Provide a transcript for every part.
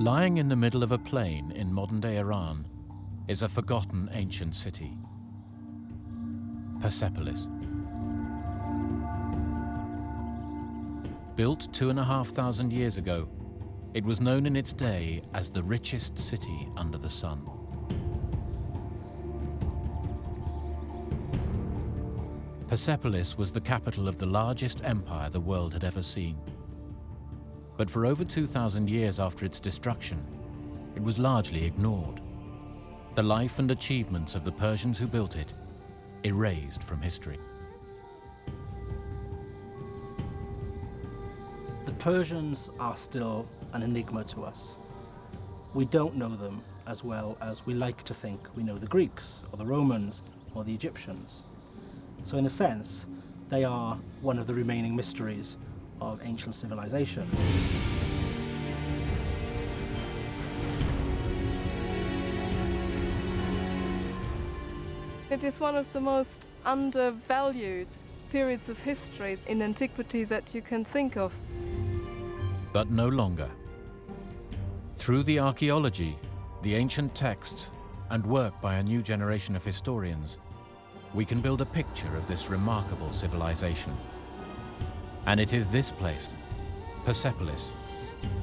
Lying in the middle of a plain in modern-day Iran is a forgotten ancient city, Persepolis. Built two and a half thousand years ago, it was known in its day as the richest city under the sun. Persepolis was the capital of the largest empire the world had ever seen. But for over 2,000 years after its destruction, it was largely ignored. The life and achievements of the Persians who built it erased from history. The Persians are still an enigma to us. We don't know them as well as we like to think we know the Greeks, or the Romans, or the Egyptians. So in a sense, they are one of the remaining mysteries of ancient civilization. It is one of the most undervalued periods of history in antiquity that you can think of. But no longer. Through the archaeology, the ancient texts, and work by a new generation of historians, we can build a picture of this remarkable civilization. And it is this place, Persepolis,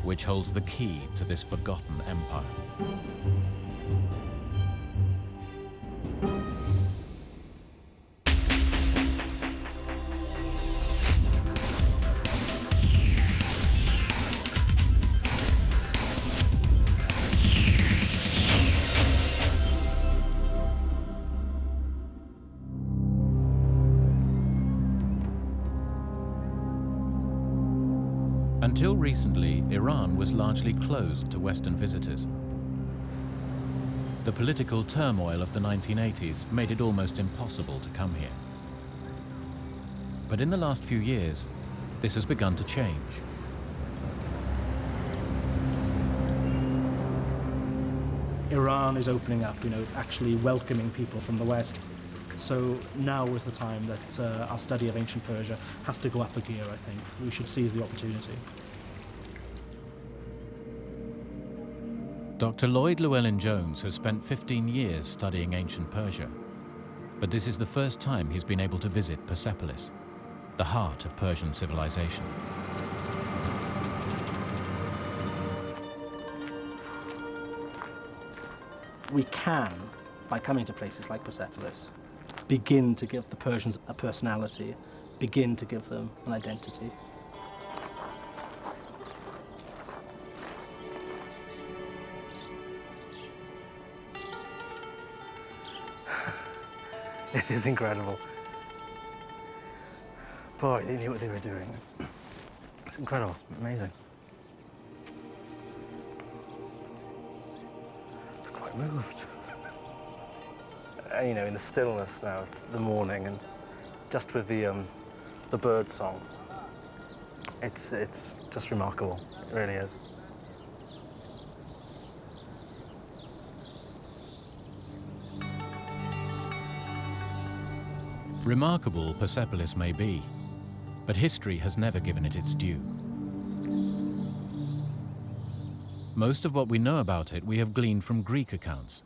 which holds the key to this forgotten empire. Closed to Western visitors. The political turmoil of the 1980s made it almost impossible to come here. But in the last few years, this has begun to change. Iran is opening up, you know, it's actually welcoming people from the West. So now is the time that uh, our study of ancient Persia has to go up a gear, I think. We should seize the opportunity. Dr. Lloyd Llewellyn Jones has spent 15 years studying ancient Persia, but this is the first time he's been able to visit Persepolis, the heart of Persian civilization. We can, by coming to places like Persepolis, begin to give the Persians a personality, begin to give them an identity. It is incredible. Boy, they knew what they were doing. It's incredible, amazing. It's quite moved. you know, in the stillness now of the morning and just with the, um, the bird song, it's, it's just remarkable. It really is. Remarkable Persepolis may be, but history has never given it its due. Most of what we know about it we have gleaned from Greek accounts.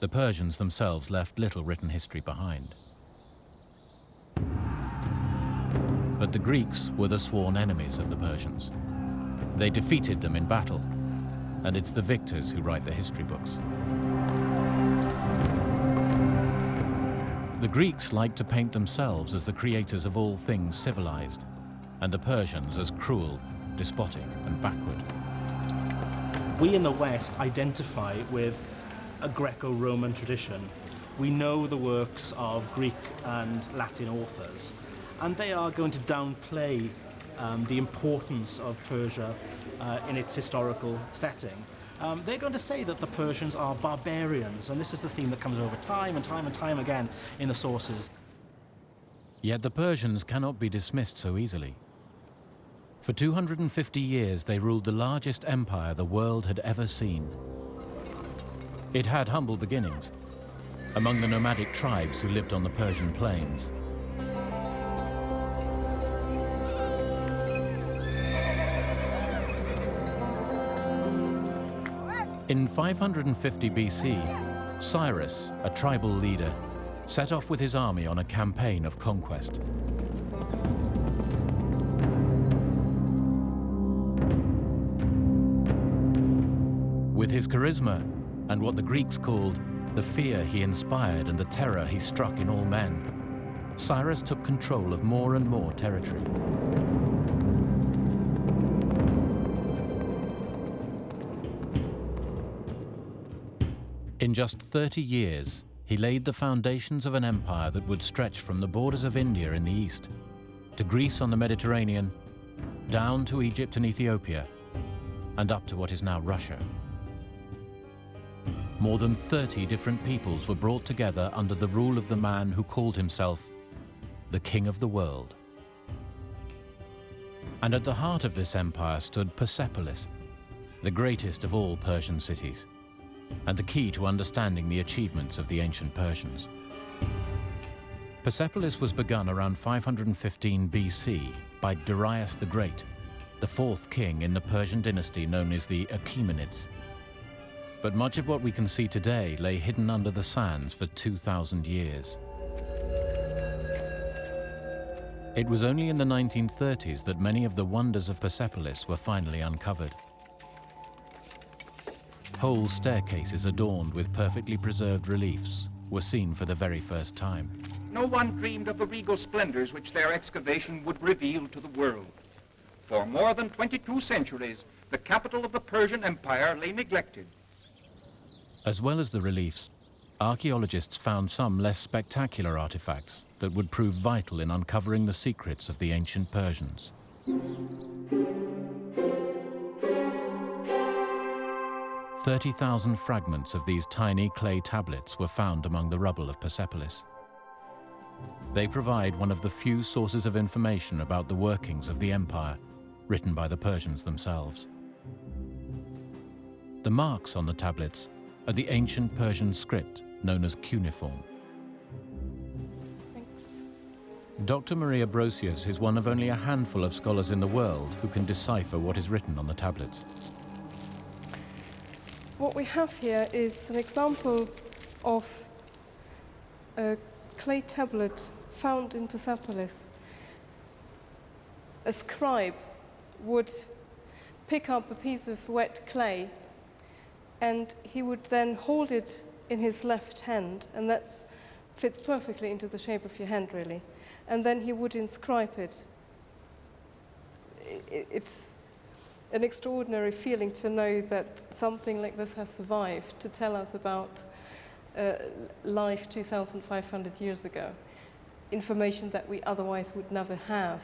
The Persians themselves left little written history behind. But the Greeks were the sworn enemies of the Persians. They defeated them in battle, and it's the victors who write the history books. The Greeks liked to paint themselves as the creators of all things civilized, and the Persians as cruel, despotic, and backward. We in the West identify with a Greco-Roman tradition. We know the works of Greek and Latin authors, and they are going to downplay um, the importance of Persia uh, in its historical setting. Um, they're going to say that the Persians are barbarians, and this is the theme that comes over time and time and time again in the sources. Yet the Persians cannot be dismissed so easily. For 250 years they ruled the largest empire the world had ever seen. It had humble beginnings, among the nomadic tribes who lived on the Persian plains. In 550 BC, Cyrus, a tribal leader, set off with his army on a campaign of conquest. With his charisma and what the Greeks called the fear he inspired and the terror he struck in all men, Cyrus took control of more and more territory. In just 30 years, he laid the foundations of an empire that would stretch from the borders of India in the east to Greece on the Mediterranean, down to Egypt and Ethiopia, and up to what is now Russia. More than 30 different peoples were brought together under the rule of the man who called himself the King of the World. And at the heart of this empire stood Persepolis, the greatest of all Persian cities and the key to understanding the achievements of the ancient Persians. Persepolis was begun around 515 BC by Darius the Great, the fourth king in the Persian dynasty known as the Achaemenids. But much of what we can see today lay hidden under the sands for 2,000 years. It was only in the 1930s that many of the wonders of Persepolis were finally uncovered. Whole staircases adorned with perfectly preserved reliefs were seen for the very first time. No one dreamed of the regal splendors which their excavation would reveal to the world. For more than 22 centuries, the capital of the Persian Empire lay neglected. As well as the reliefs, archaeologists found some less spectacular artifacts that would prove vital in uncovering the secrets of the ancient Persians. 30,000 fragments of these tiny clay tablets were found among the rubble of Persepolis. They provide one of the few sources of information about the workings of the empire written by the Persians themselves. The marks on the tablets are the ancient Persian script known as cuneiform. Thanks. Dr. Maria Brosius is one of only a handful of scholars in the world who can decipher what is written on the tablets. What we have here is an example of a clay tablet found in Persepolis. A scribe would pick up a piece of wet clay and he would then hold it in his left hand, and that fits perfectly into the shape of your hand, really. And then he would inscribe it. It's an extraordinary feeling to know that something like this has survived to tell us about uh, life 2,500 years ago, information that we otherwise would never have.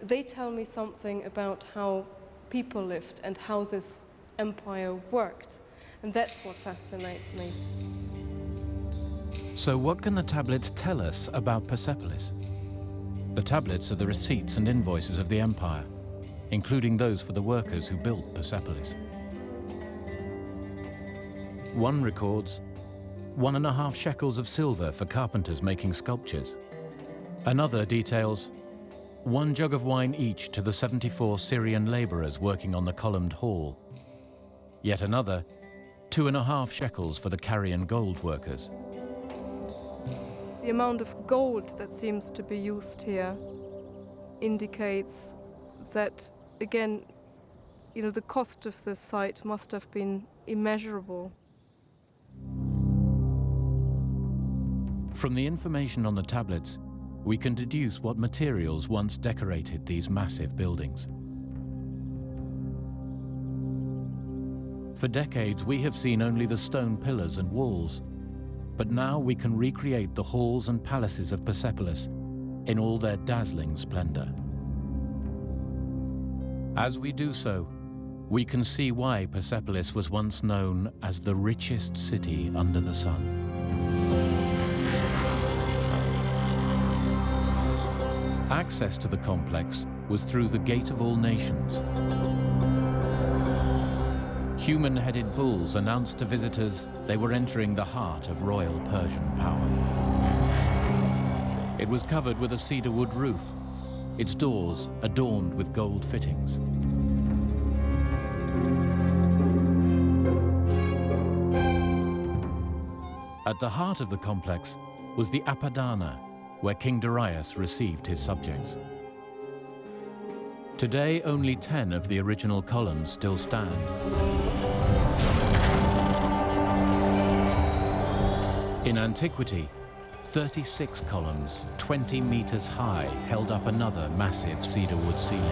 They tell me something about how people lived and how this empire worked, and that's what fascinates me. So what can the tablets tell us about Persepolis? The tablets are the receipts and invoices of the empire, including those for the workers who built Persepolis. One records one and a half shekels of silver for carpenters making sculptures. Another details one jug of wine each to the 74 Syrian laborers working on the columned hall. Yet another, two and a half shekels for the Carian gold workers. The amount of gold that seems to be used here indicates that, again, you know, the cost of the site must have been immeasurable. From the information on the tablets, we can deduce what materials once decorated these massive buildings. For decades, we have seen only the stone pillars and walls, but now we can recreate the halls and palaces of Persepolis in all their dazzling splendor. As we do so, we can see why Persepolis was once known as the richest city under the sun. Access to the complex was through the Gate of All Nations. Human-headed bulls announced to visitors they were entering the heart of royal Persian power. It was covered with a cedar wood roof, its doors adorned with gold fittings. At the heart of the complex was the Apadana, where King Darius received his subjects. Today, only 10 of the original columns still stand. In antiquity, 36 columns, 20 meters high, held up another massive cedar wood ceiling.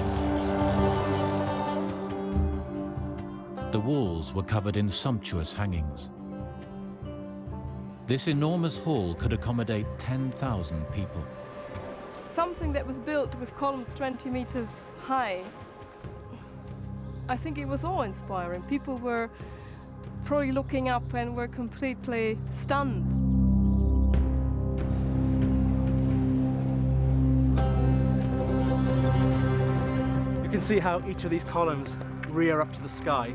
The walls were covered in sumptuous hangings. This enormous hall could accommodate 10,000 people. Something that was built with columns 20 meters high. I think it was awe-inspiring. People were probably looking up and were completely stunned. See how each of these columns rear up to the sky.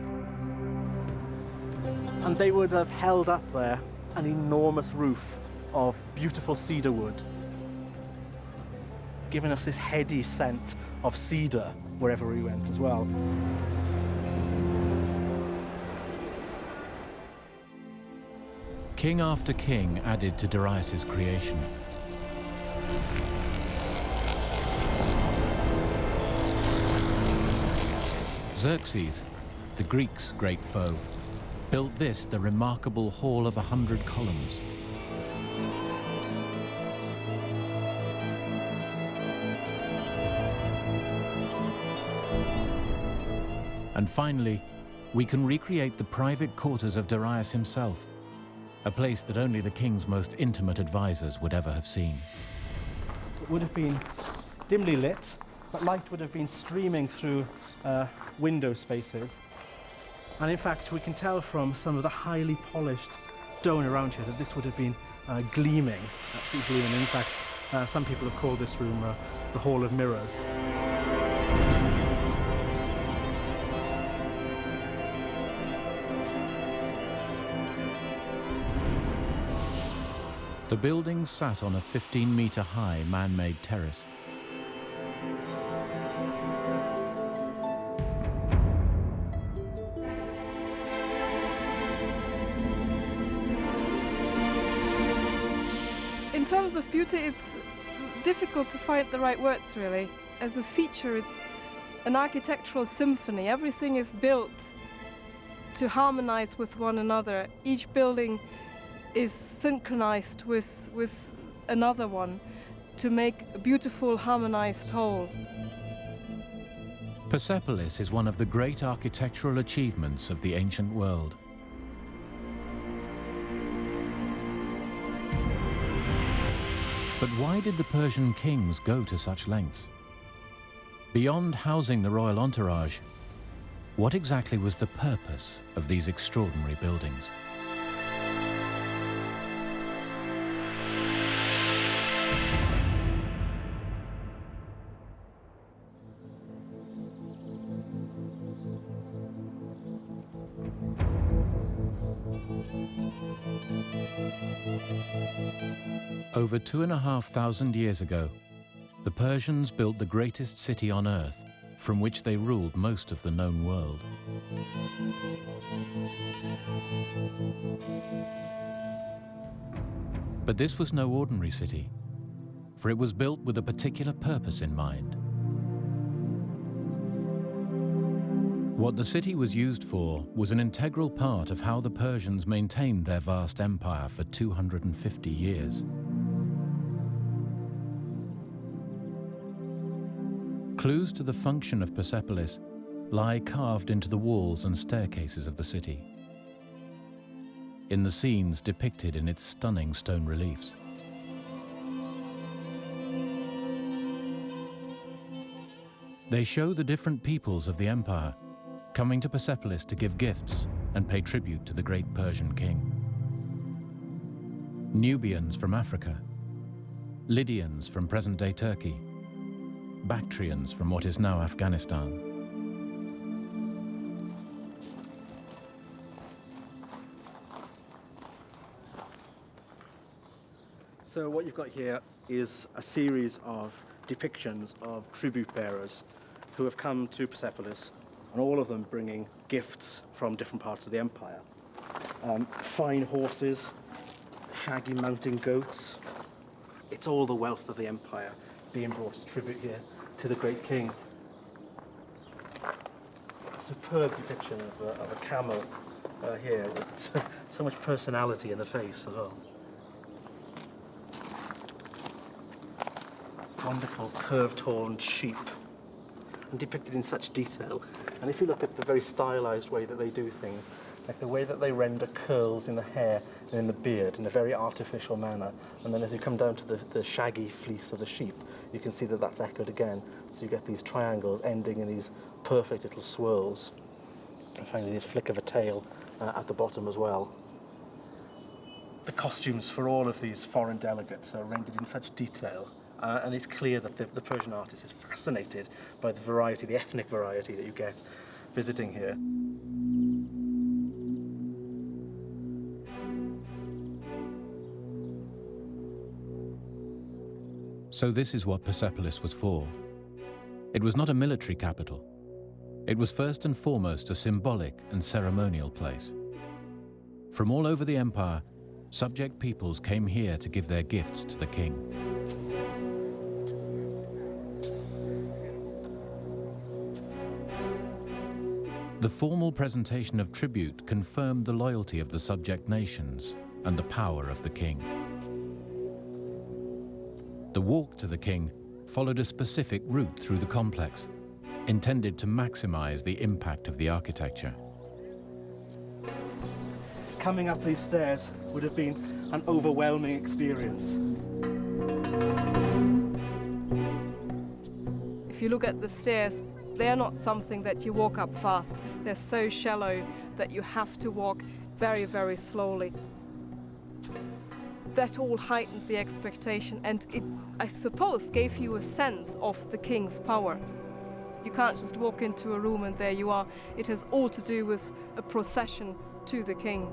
And they would have held up there an enormous roof of beautiful cedar wood, giving us this heady scent of cedar wherever we went as well. King after king added to Darius's creation. Xerxes, the Greeks' great foe, built this, the remarkable Hall of a Hundred Columns. And finally, we can recreate the private quarters of Darius himself, a place that only the king's most intimate advisors would ever have seen. It would have been dimly lit, but light would have been streaming through uh, window spaces. And in fact, we can tell from some of the highly polished stone around here that this would have been uh, gleaming, absolutely gleaming. In fact, uh, some people have called this room uh, the Hall of Mirrors. The building sat on a 15 meter high man-made terrace. Beauty, it's difficult to find the right words really. As a feature, it's an architectural symphony. Everything is built to harmonize with one another. Each building is synchronized with, with another one to make a beautiful harmonized whole. Persepolis is one of the great architectural achievements of the ancient world. But why did the Persian kings go to such lengths? Beyond housing the royal entourage, what exactly was the purpose of these extraordinary buildings? Over two and a half thousand years ago, the Persians built the greatest city on earth, from which they ruled most of the known world. But this was no ordinary city, for it was built with a particular purpose in mind. What the city was used for was an integral part of how the Persians maintained their vast empire for 250 years. Clues to the function of Persepolis lie carved into the walls and staircases of the city, in the scenes depicted in its stunning stone reliefs. They show the different peoples of the empire coming to Persepolis to give gifts and pay tribute to the great Persian king. Nubians from Africa, Lydians from present-day Turkey, Bactrians from what is now Afghanistan. So what you've got here is a series of depictions of tribute bearers who have come to Persepolis, and all of them bringing gifts from different parts of the empire. Um, fine horses, shaggy mountain goats. It's all the wealth of the empire being brought as tribute here to the great king. A superb depiction of, uh, of a camel uh, here with so much personality in the face as well. Wonderful curved horned sheep and depicted in such detail. And if you look at the very stylized way that they do things, like the way that they render curls in the hair and in the beard in a very artificial manner, and then as you come down to the, the shaggy fleece of the sheep, you can see that that's echoed again. So you get these triangles ending in these perfect little swirls. And finally this flick of a tail uh, at the bottom as well. The costumes for all of these foreign delegates are rendered in such detail uh, and it's clear that the, the Persian artist is fascinated by the variety, the ethnic variety that you get visiting here. So this is what Persepolis was for. It was not a military capital. It was first and foremost a symbolic and ceremonial place. From all over the empire, subject peoples came here to give their gifts to the king. The formal presentation of tribute confirmed the loyalty of the subject nations and the power of the king. The walk to the king followed a specific route through the complex, intended to maximize the impact of the architecture. Coming up these stairs would have been an overwhelming experience. If you look at the stairs, they're not something that you walk up fast. They're so shallow that you have to walk very, very slowly. That all heightened the expectation and it, I suppose, gave you a sense of the king's power. You can't just walk into a room and there you are. It has all to do with a procession to the king.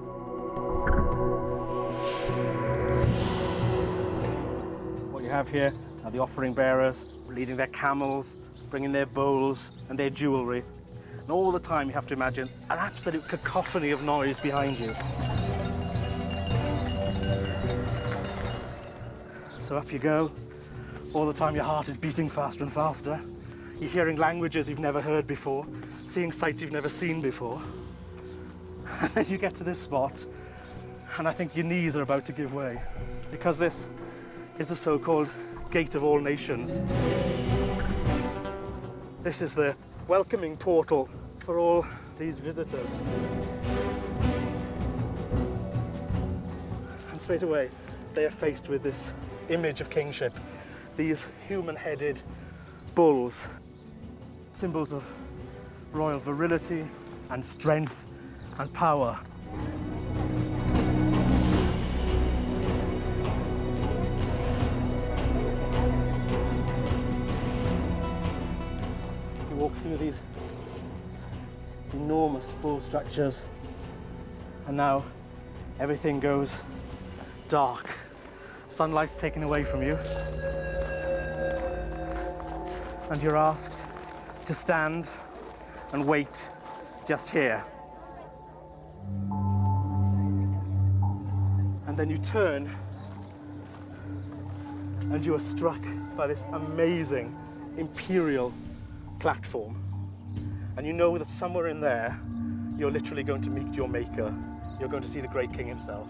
What you have here are the offering bearers leading their camels, bringing their bowls and their jewellery. And all the time you have to imagine an absolute cacophony of noise behind you. So up you go. All the time your heart is beating faster and faster. You're hearing languages you've never heard before, seeing sights you've never seen before. And then you get to this spot, and I think your knees are about to give way, because this is the so-called Gate of All Nations. This is the welcoming portal for all these visitors. And straight away, they are faced with this image of kingship, these human-headed bulls, symbols of royal virility and strength and power. You walk through these enormous bull structures and now everything goes dark. Sunlight's taken away from you and you're asked to stand and wait just here. And then you turn and you are struck by this amazing imperial platform. And you know that somewhere in there, you're literally going to meet your maker. You're going to see the great king himself.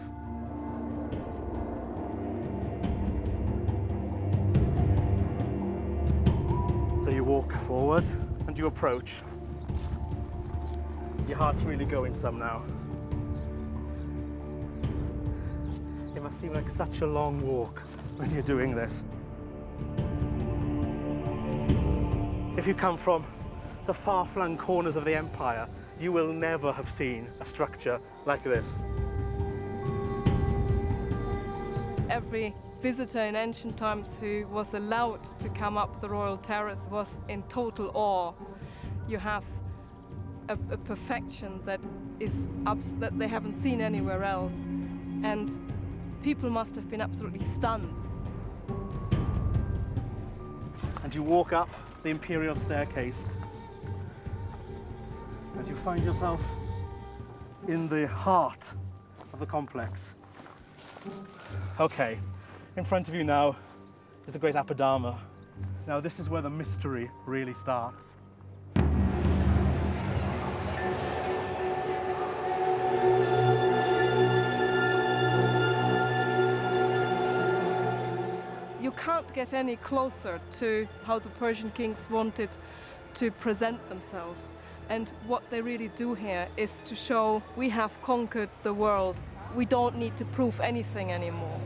Forward and you approach. Your heart's really going some now. It must seem like such a long walk when you're doing this. If you come from the far-flung corners of the empire, you will never have seen a structure like this. Every visitor in ancient times who was allowed to come up the royal terrace was in total awe. You have a, a perfection that is that they haven't seen anywhere else, and people must have been absolutely stunned. And you walk up the imperial staircase, and you find yourself in the heart of the complex. Okay, in front of you now is the Great Apadana. Now this is where the mystery really starts. You can't get any closer to how the Persian kings wanted to present themselves. And what they really do here is to show we have conquered the world. We don't need to prove anything anymore.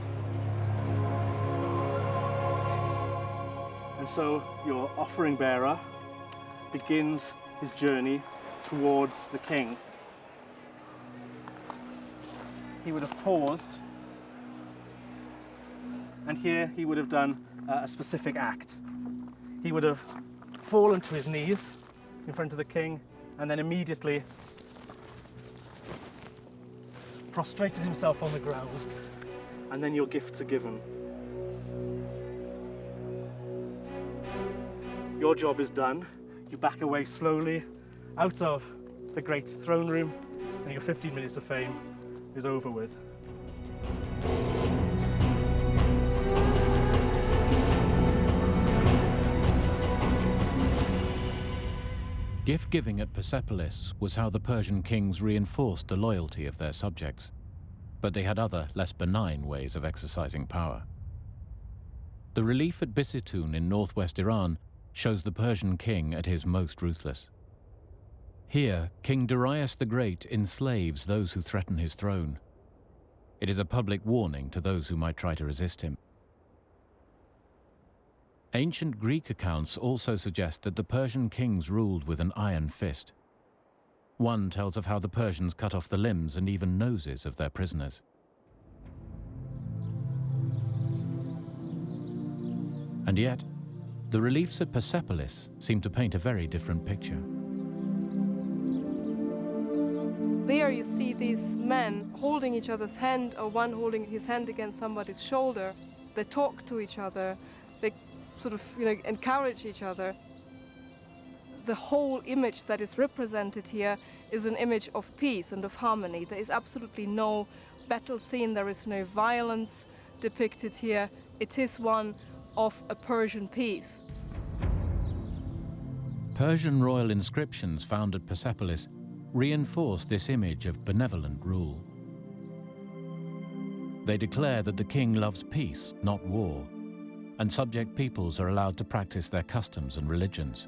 So your offering bearer begins his journey towards the king. He would have paused, and here he would have done uh, a specific act. He would have fallen to his knees in front of the king and then immediately prostrated himself on the ground, and then your gifts are given. Your job is done. You back away slowly out of the great throne room, and your 15 minutes of fame is over with. Gift giving at Persepolis was how the Persian kings reinforced the loyalty of their subjects, but they had other, less benign ways of exercising power. The relief at Bisitun in northwest Iran shows the Persian king at his most ruthless. Here, King Darius the Great enslaves those who threaten his throne. It is a public warning to those who might try to resist him. Ancient Greek accounts also suggest that the Persian kings ruled with an iron fist. One tells of how the Persians cut off the limbs and even noses of their prisoners. And yet, the reliefs at Persepolis seem to paint a very different picture. There you see these men holding each other's hand, or one holding his hand against somebody's shoulder. They talk to each other. They sort of, you know, encourage each other. The whole image that is represented here is an image of peace and of harmony. There is absolutely no battle scene. There is no violence depicted here. It is one of a Persian peace. Persian royal inscriptions found at Persepolis reinforce this image of benevolent rule. They declare that the king loves peace, not war, and subject peoples are allowed to practice their customs and religions.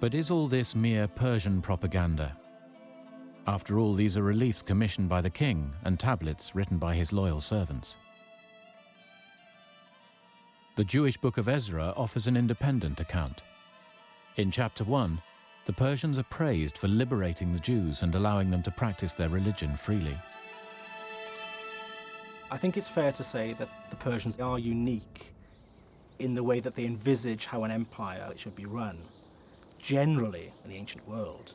But is all this mere Persian propaganda? After all, these are reliefs commissioned by the king and tablets written by his loyal servants. The Jewish Book of Ezra offers an independent account. In chapter 1, the Persians are praised for liberating the Jews and allowing them to practice their religion freely. I think it's fair to say that the Persians are unique in the way that they envisage how an empire should be run. Generally, in the ancient world,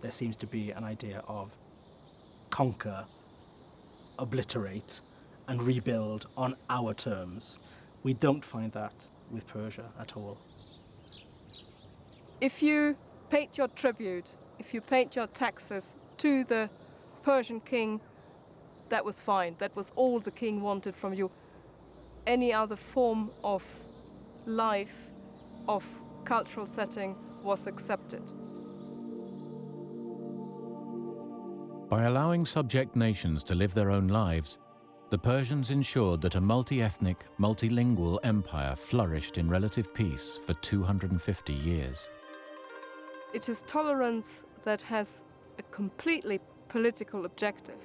there seems to be an idea of conquer, obliterate, and rebuild on our terms. We don't find that with Persia at all. If you paid your tribute, if you paid your taxes to the Persian king, that was fine. That was all the king wanted from you. Any other form of life, of cultural setting, was accepted. By allowing subject nations to live their own lives, the Persians ensured that a multi-ethnic, multilingual empire flourished in relative peace for 250 years. It is tolerance that has a completely political objective.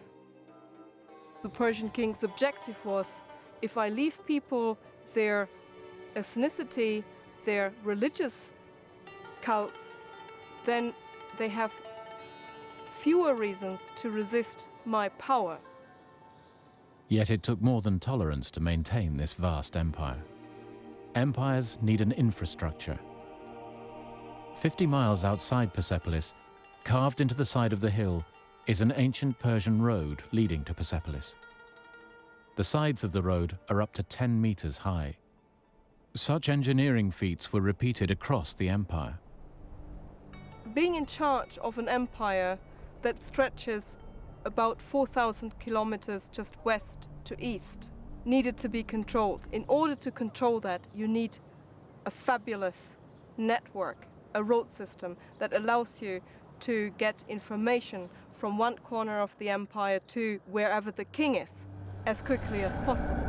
The Persian king's objective was if I leave people their ethnicity, their religious cults, then they have fewer reasons to resist my power. Yet it took more than tolerance to maintain this vast empire. Empires need an infrastructure. 50 miles outside Persepolis, carved into the side of the hill, is an ancient Persian road leading to Persepolis. The sides of the road are up to 10 meters high. Such engineering feats were repeated across the empire. Being in charge of an empire that stretches about 4,000 kilometers just west to east needed to be controlled. In order to control that, you need a fabulous network, a road system that allows you to get information from one corner of the empire to wherever the king is as quickly as possible.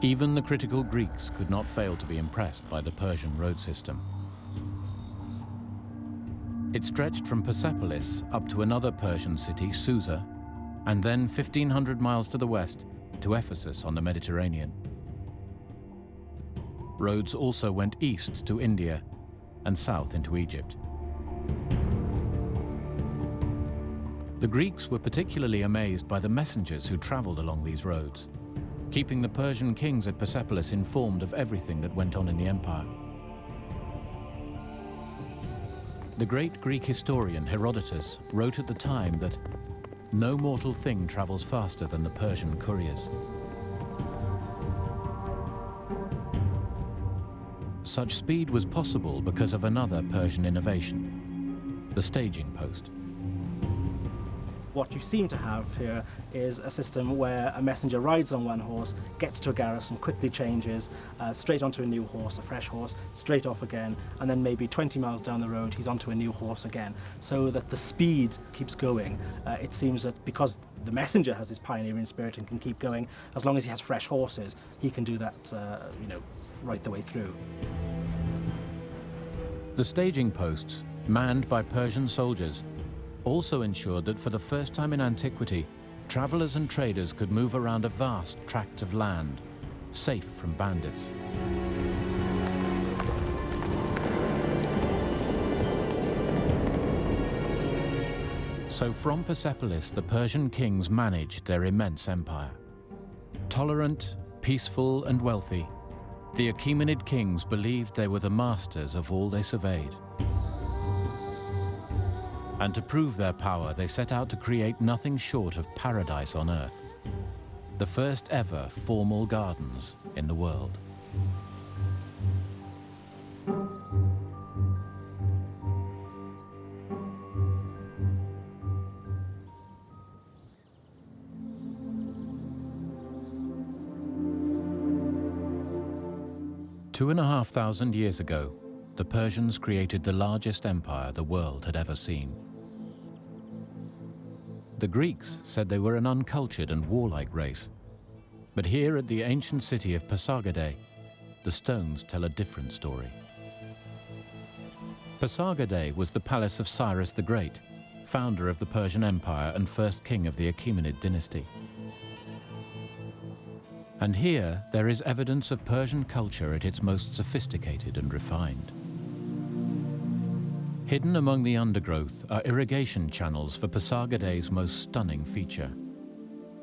Even the critical Greeks could not fail to be impressed by the Persian road system. It stretched from Persepolis up to another Persian city, Susa, and then 1,500 miles to the west to Ephesus on the Mediterranean. Roads also went east to India and south into Egypt. The Greeks were particularly amazed by the messengers who traveled along these roads keeping the Persian kings at Persepolis informed of everything that went on in the empire. The great Greek historian Herodotus wrote at the time that no mortal thing travels faster than the Persian couriers. Such speed was possible because of another Persian innovation, the staging post what you seem to have here is a system where a messenger rides on one horse, gets to a garrison, quickly changes, uh, straight onto a new horse, a fresh horse, straight off again, and then maybe 20 miles down the road he's onto a new horse again. So that the speed keeps going. Uh, it seems that because the messenger has this pioneering spirit and can keep going, as long as he has fresh horses, he can do that, uh, you know, right the way through. The staging posts, manned by Persian soldiers, also ensured that for the first time in antiquity, travelers and traders could move around a vast tract of land, safe from bandits. So from Persepolis, the Persian kings managed their immense empire. Tolerant, peaceful and wealthy, the Achaemenid kings believed they were the masters of all they surveyed. And to prove their power, they set out to create nothing short of paradise on Earth. The first ever formal gardens in the world. Two and a half thousand years ago, the Persians created the largest empire the world had ever seen. The Greeks said they were an uncultured and warlike race. But here at the ancient city of Pasargadae, the stones tell a different story. Pasargadae was the palace of Cyrus the Great, founder of the Persian Empire and first king of the Achaemenid dynasty. And here there is evidence of Persian culture at its most sophisticated and refined. Hidden among the undergrowth are irrigation channels for Pasargadae's most stunning feature,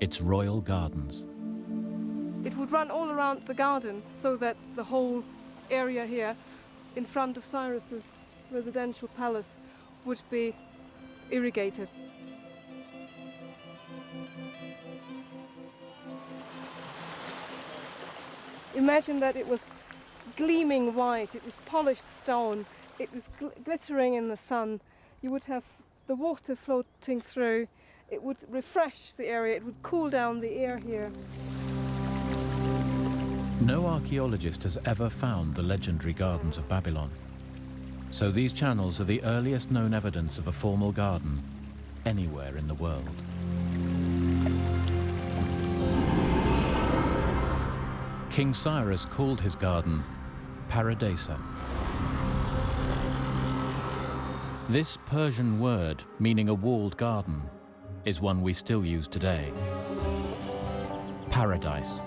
its royal gardens. It would run all around the garden so that the whole area here in front of Cyrus's residential palace would be irrigated. Imagine that it was gleaming white, it was polished stone, it was gl glittering in the sun. You would have the water floating through. It would refresh the area. It would cool down the air here. No archaeologist has ever found the legendary gardens of Babylon. So these channels are the earliest known evidence of a formal garden anywhere in the world. King Cyrus called his garden Paradisa. This Persian word, meaning a walled garden, is one we still use today. Paradise.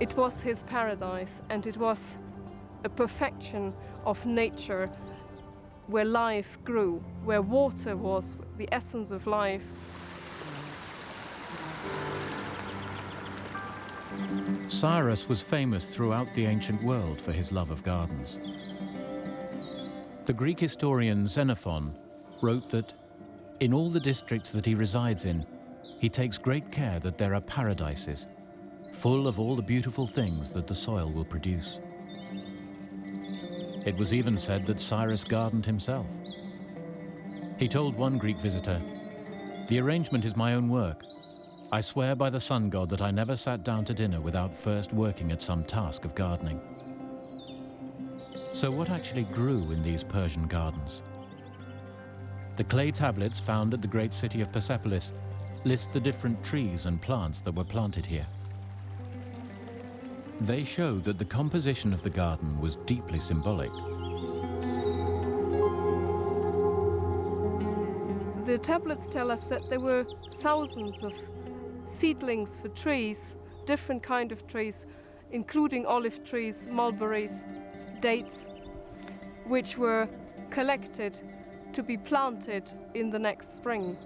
It was his paradise and it was a perfection of nature where life grew, where water was the essence of life. Cyrus was famous throughout the ancient world for his love of gardens. The Greek historian Xenophon wrote that in all the districts that he resides in, he takes great care that there are paradises, full of all the beautiful things that the soil will produce. It was even said that Cyrus gardened himself. He told one Greek visitor, The arrangement is my own work. I swear by the sun god that I never sat down to dinner without first working at some task of gardening. So what actually grew in these Persian gardens? The clay tablets found at the great city of Persepolis list the different trees and plants that were planted here. They show that the composition of the garden was deeply symbolic. The tablets tell us that there were thousands of seedlings for trees, different kind of trees, including olive trees, mulberries, dates, which were collected to be planted in the next spring.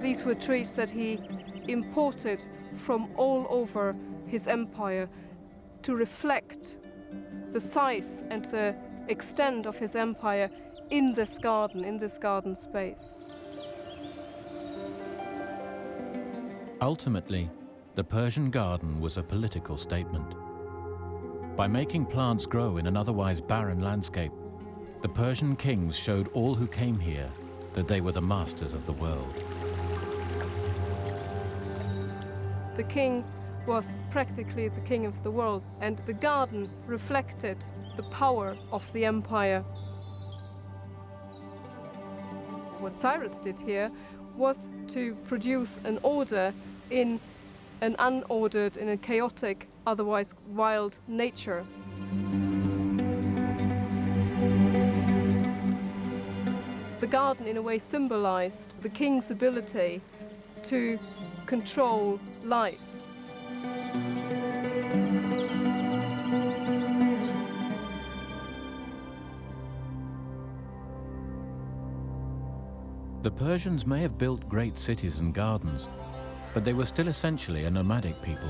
These were trees that he imported from all over his empire to reflect the size and the extent of his empire in this garden, in this garden space. Ultimately, the Persian garden was a political statement. By making plants grow in an otherwise barren landscape, the Persian kings showed all who came here that they were the masters of the world. the king was practically the king of the world, and the garden reflected the power of the empire. What Cyrus did here was to produce an order in an unordered, in a chaotic, otherwise wild nature. The garden, in a way, symbolized the king's ability to control life. The Persians may have built great cities and gardens, but they were still essentially a nomadic people.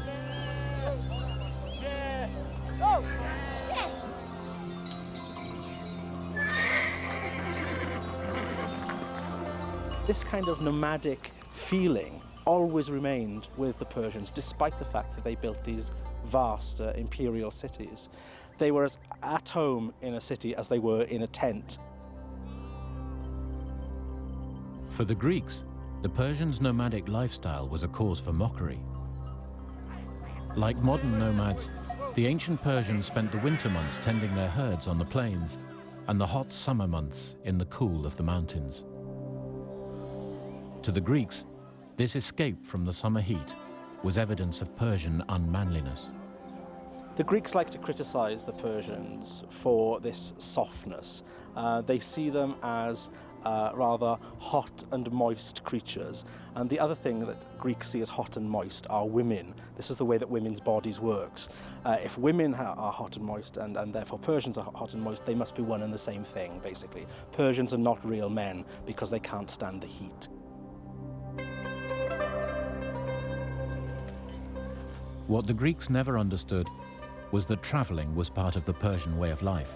This kind of nomadic feeling always remained with the Persians, despite the fact that they built these vast uh, imperial cities. They were as at home in a city as they were in a tent. For the Greeks, the Persians' nomadic lifestyle was a cause for mockery. Like modern nomads, the ancient Persians spent the winter months tending their herds on the plains and the hot summer months in the cool of the mountains. To the Greeks, this escape from the summer heat was evidence of Persian unmanliness. The Greeks like to criticize the Persians for this softness. Uh, they see them as uh, rather hot and moist creatures. And the other thing that Greeks see as hot and moist are women. This is the way that women's bodies works. Uh, if women are hot and moist and, and therefore Persians are hot and moist, they must be one and the same thing, basically. Persians are not real men because they can't stand the heat. What the Greeks never understood was that traveling was part of the Persian way of life.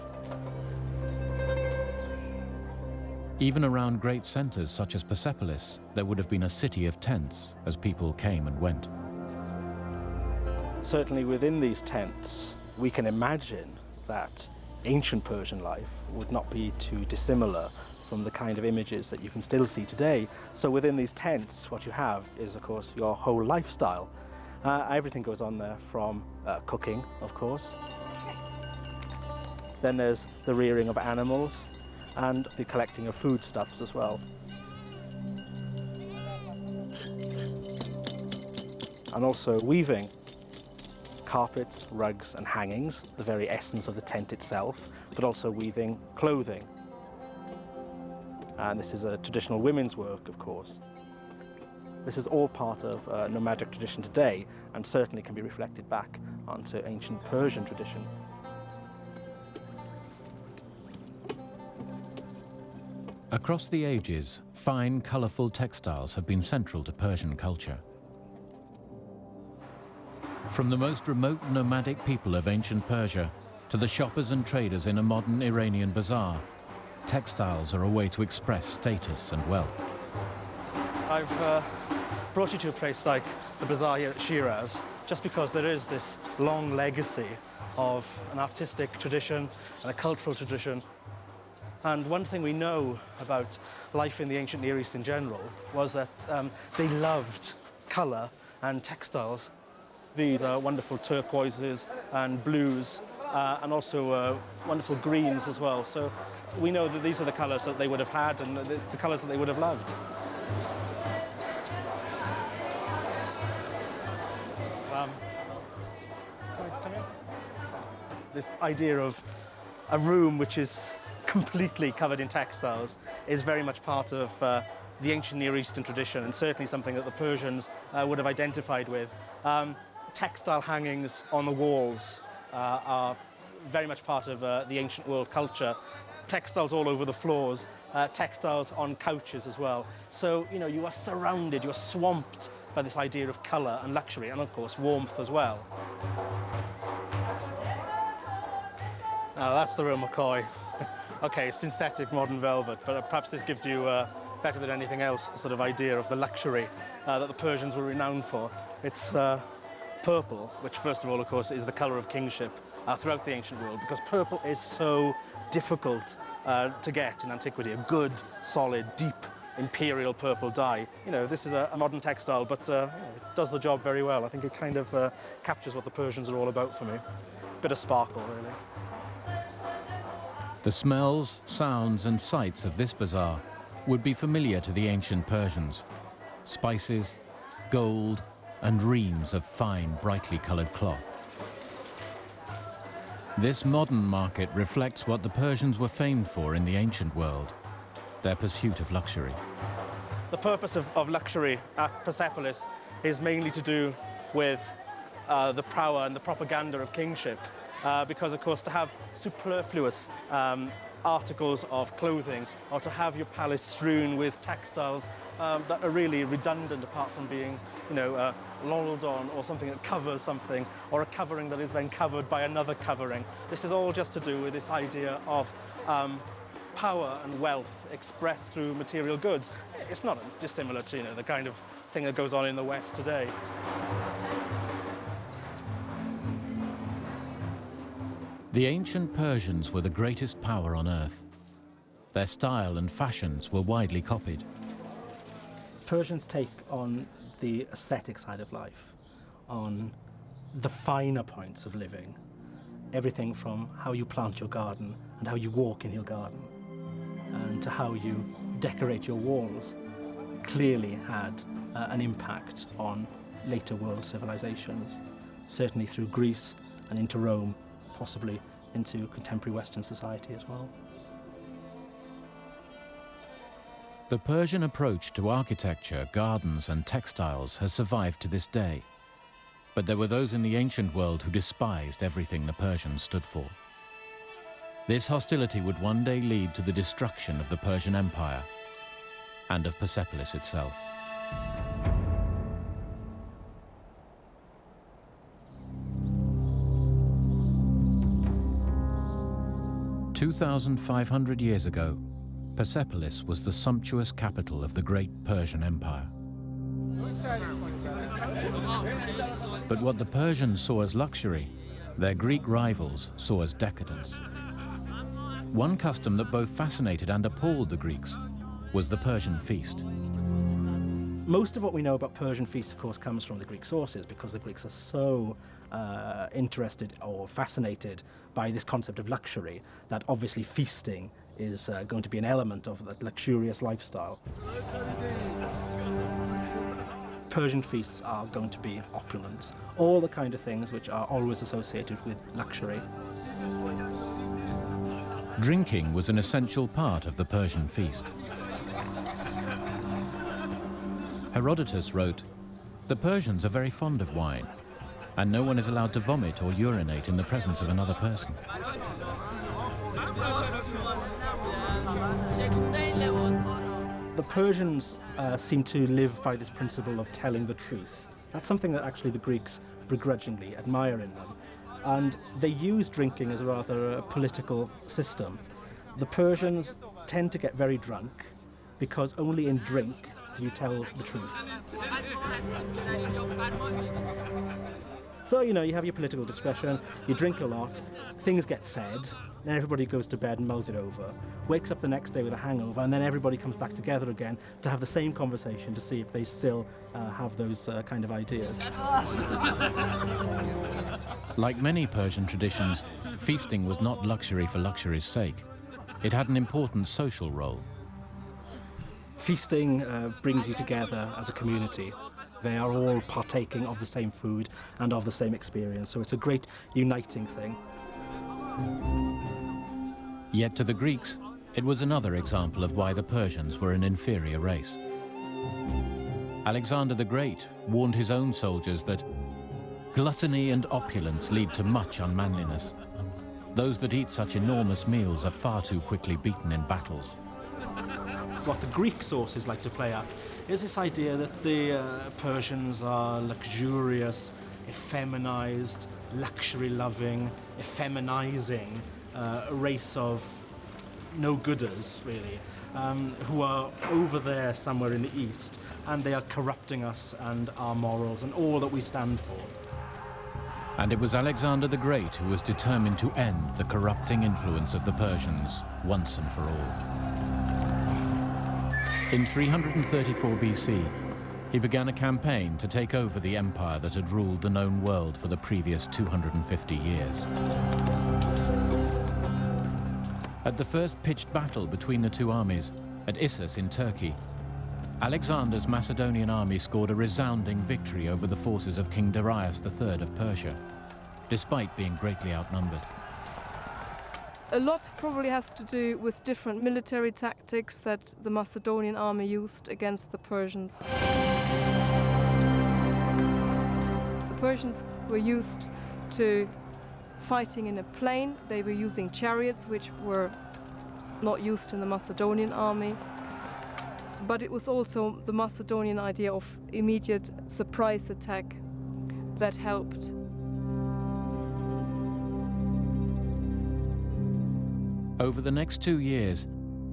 Even around great centers such as Persepolis, there would have been a city of tents as people came and went. Certainly within these tents, we can imagine that ancient Persian life would not be too dissimilar from the kind of images that you can still see today. So within these tents, what you have is, of course, your whole lifestyle. Uh, everything goes on there from uh, cooking, of course. Then there's the rearing of animals and the collecting of foodstuffs as well. And also weaving carpets, rugs and hangings, the very essence of the tent itself, but also weaving clothing. And this is a traditional women's work, of course. This is all part of uh, nomadic tradition today and certainly can be reflected back onto ancient Persian tradition. Across the ages, fine, colourful textiles have been central to Persian culture. From the most remote nomadic people of ancient Persia to the shoppers and traders in a modern Iranian bazaar, textiles are a way to express status and wealth. I've uh, brought you to a place like the bazaar here at Shiraz just because there is this long legacy of an artistic tradition and a cultural tradition. And one thing we know about life in the ancient Near East in general was that um, they loved colour and textiles. These are wonderful turquoises and blues uh, and also uh, wonderful greens as well. So we know that these are the colours that they would have had and the colours that they would have loved. Um, this idea of a room which is completely covered in textiles is very much part of uh, the ancient Near Eastern tradition and certainly something that the Persians uh, would have identified with. Um, textile hangings on the walls uh, are very much part of uh, the ancient world culture. Textiles all over the floors, uh, textiles on couches as well. So, you know, you are surrounded, you are swamped by this idea of colour and luxury and, of course, warmth as well. Now, that's the real McCoy. Okay, synthetic modern velvet, but perhaps this gives you, uh, better than anything else, the sort of idea of the luxury uh, that the Persians were renowned for. It's uh, purple, which first of all, of course, is the colour of kingship uh, throughout the ancient world, because purple is so difficult uh, to get in antiquity, a good, solid, deep, imperial purple dye. You know, this is a, a modern textile, but uh, it does the job very well. I think it kind of uh, captures what the Persians are all about for me. Bit of sparkle, really. The smells, sounds and sights of this bazaar would be familiar to the ancient Persians. Spices, gold and reams of fine, brightly coloured cloth. This modern market reflects what the Persians were famed for in the ancient world, their pursuit of luxury. The purpose of, of luxury at Persepolis is mainly to do with uh, the power and the propaganda of kingship uh, because, of course, to have superfluous um, articles of clothing or to have your palace strewn with textiles um, that are really redundant apart from being, you know, uh, on or something that covers something or a covering that is then covered by another covering. This is all just to do with this idea of um, power and wealth expressed through material goods. It's not dissimilar to, you know, the kind of thing that goes on in the West today. The ancient Persians were the greatest power on earth. Their style and fashions were widely copied. Persians take on the aesthetic side of life, on the finer points of living, everything from how you plant your garden and how you walk in your garden, and to how you decorate your walls, clearly had uh, an impact on later world civilizations, certainly through Greece and into Rome possibly into contemporary Western society as well. The Persian approach to architecture, gardens and textiles has survived to this day. But there were those in the ancient world who despised everything the Persians stood for. This hostility would one day lead to the destruction of the Persian Empire and of Persepolis itself. 2,500 years ago, Persepolis was the sumptuous capital of the great Persian Empire. But what the Persians saw as luxury, their Greek rivals saw as decadence. One custom that both fascinated and appalled the Greeks was the Persian feast. Most of what we know about Persian feasts, of course, comes from the Greek sources because the Greeks are so uh, interested or fascinated by this concept of luxury that obviously feasting is uh, going to be an element of that luxurious lifestyle. Persian feasts are going to be opulent, all the kind of things which are always associated with luxury. Drinking was an essential part of the Persian feast. Herodotus wrote, the Persians are very fond of wine, and no one is allowed to vomit or urinate in the presence of another person. The Persians uh, seem to live by this principle of telling the truth. That's something that actually the Greeks begrudgingly admire in them. And they use drinking as a rather a political system. The Persians tend to get very drunk because only in drink do you tell the truth? So, you know, you have your political discretion, you drink a lot, things get said, then everybody goes to bed and mulls it over, wakes up the next day with a hangover, and then everybody comes back together again to have the same conversation to see if they still uh, have those uh, kind of ideas. Like many Persian traditions, feasting was not luxury for luxury's sake. It had an important social role. Feasting uh, brings you together as a community. They are all partaking of the same food and of the same experience, so it's a great uniting thing. Yet to the Greeks, it was another example of why the Persians were an inferior race. Alexander the Great warned his own soldiers that gluttony and opulence lead to much unmanliness. Those that eat such enormous meals are far too quickly beaten in battles. What the Greek sources like to play up is this idea that the uh, Persians are luxurious, effeminized, luxury-loving, effeminizing uh, a race of no-gooders, really, um, who are over there somewhere in the east, and they are corrupting us and our morals and all that we stand for. And it was Alexander the Great who was determined to end the corrupting influence of the Persians once and for all. In 334 BC, he began a campaign to take over the empire that had ruled the known world for the previous 250 years. At the first pitched battle between the two armies, at Issus in Turkey, Alexander's Macedonian army scored a resounding victory over the forces of King Darius III of Persia, despite being greatly outnumbered. A lot probably has to do with different military tactics that the Macedonian army used against the Persians. The Persians were used to fighting in a plain. They were using chariots, which were not used in the Macedonian army. But it was also the Macedonian idea of immediate surprise attack that helped. Over the next two years,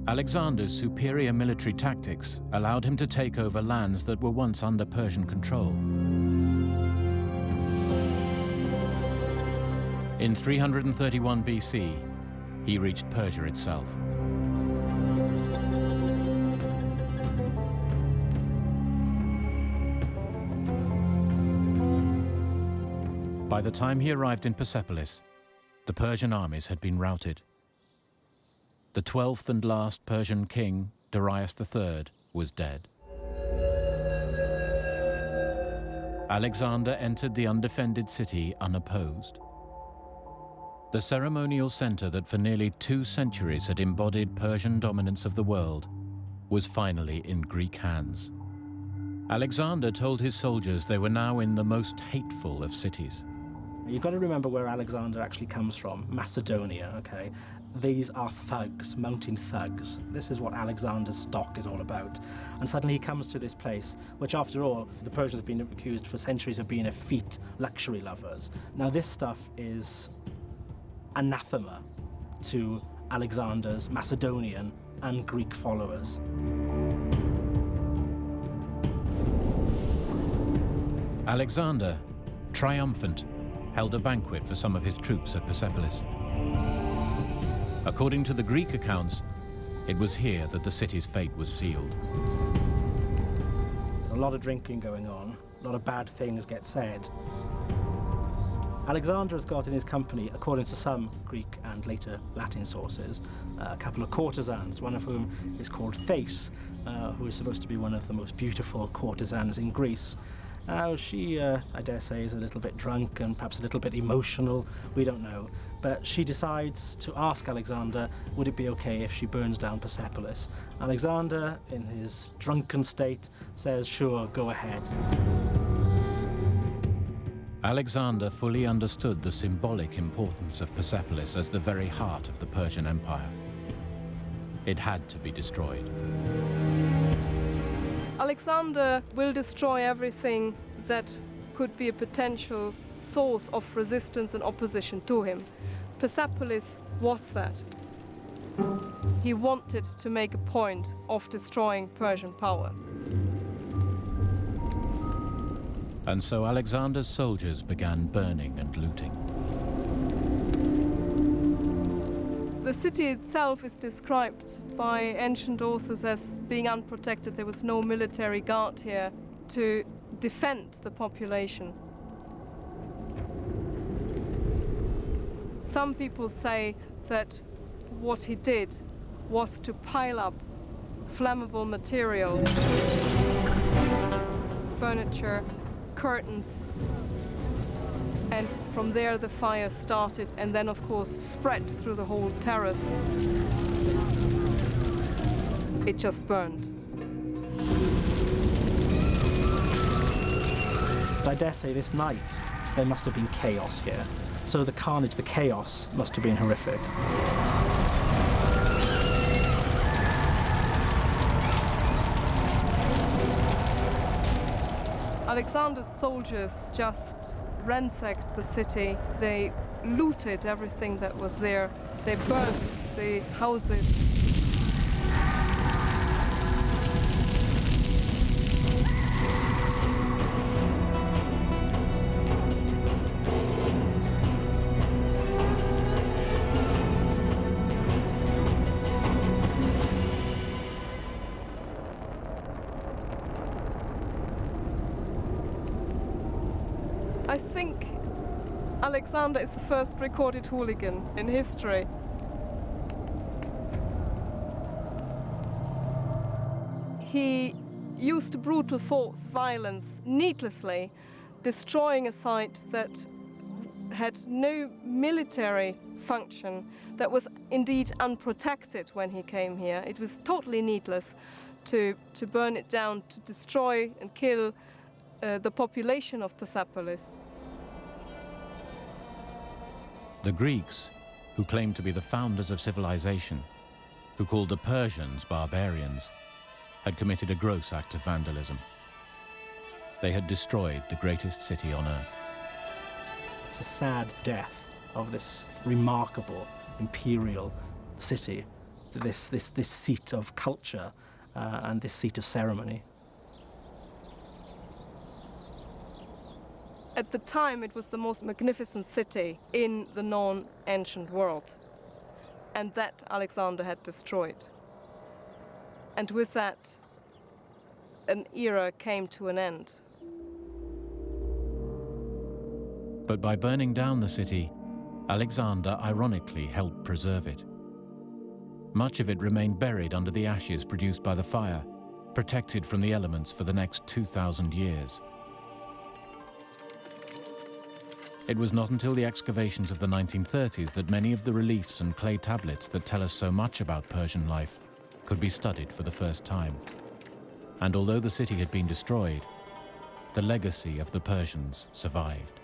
Alexander's superior military tactics allowed him to take over lands that were once under Persian control. In 331 BC, he reached Persia itself. By the time he arrived in Persepolis, the Persian armies had been routed. The twelfth and last Persian king, Darius III, was dead. Alexander entered the undefended city unopposed. The ceremonial center that for nearly two centuries had embodied Persian dominance of the world was finally in Greek hands. Alexander told his soldiers they were now in the most hateful of cities. You've got to remember where Alexander actually comes from, Macedonia, okay? These are thugs, mountain thugs. This is what Alexander's stock is all about. And suddenly he comes to this place, which after all, the Persians have been accused for centuries of being effete luxury lovers. Now this stuff is anathema to Alexander's Macedonian and Greek followers. Alexander, triumphant, held a banquet for some of his troops at Persepolis. According to the Greek accounts, it was here that the city's fate was sealed. There's a lot of drinking going on, a lot of bad things get said. Alexander has got in his company, according to some Greek and later Latin sources, uh, a couple of courtesans, one of whom is called Thais, uh, who is supposed to be one of the most beautiful courtesans in Greece. Now, she, uh, I dare say, is a little bit drunk and perhaps a little bit emotional, we don't know. But she decides to ask Alexander, would it be okay if she burns down Persepolis? Alexander, in his drunken state, says, sure, go ahead. Alexander fully understood the symbolic importance of Persepolis as the very heart of the Persian Empire. It had to be destroyed. Alexander will destroy everything that could be a potential source of resistance and opposition to him. Persepolis was that. He wanted to make a point of destroying Persian power. And so Alexander's soldiers began burning and looting. The city itself is described by ancient authors as being unprotected. There was no military guard here to defend the population. Some people say that what he did was to pile up flammable material, furniture, curtains, and from there the fire started and then of course spread through the whole terrace. It just burned. I dare say this night there must have been chaos here. So the carnage, the chaos must have been horrific. Alexander's soldiers just ransacked the city. They looted everything that was there. They burned the houses. Alexander is the first recorded hooligan in history. He used brutal force, violence, needlessly, destroying a site that had no military function, that was indeed unprotected when he came here. It was totally needless to, to burn it down, to destroy and kill uh, the population of Persepolis. The Greeks, who claimed to be the founders of civilization, who called the Persians barbarians, had committed a gross act of vandalism. They had destroyed the greatest city on earth. It's a sad death of this remarkable imperial city, this, this, this seat of culture uh, and this seat of ceremony. At the time, it was the most magnificent city in the non-ancient world. And that Alexander had destroyed. And with that, an era came to an end. But by burning down the city, Alexander ironically helped preserve it. Much of it remained buried under the ashes produced by the fire, protected from the elements for the next 2,000 years. It was not until the excavations of the 1930s that many of the reliefs and clay tablets that tell us so much about Persian life could be studied for the first time. And although the city had been destroyed, the legacy of the Persians survived.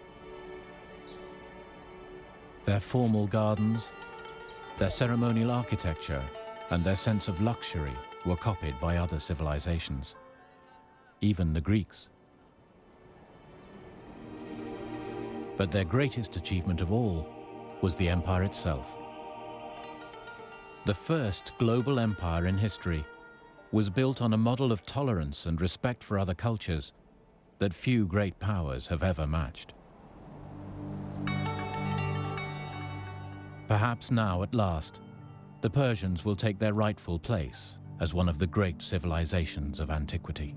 Their formal gardens, their ceremonial architecture, and their sense of luxury were copied by other civilizations, even the Greeks. But their greatest achievement of all was the empire itself. The first global empire in history was built on a model of tolerance and respect for other cultures that few great powers have ever matched. Perhaps now, at last, the Persians will take their rightful place as one of the great civilizations of antiquity.